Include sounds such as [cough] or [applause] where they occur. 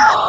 Oh! [laughs]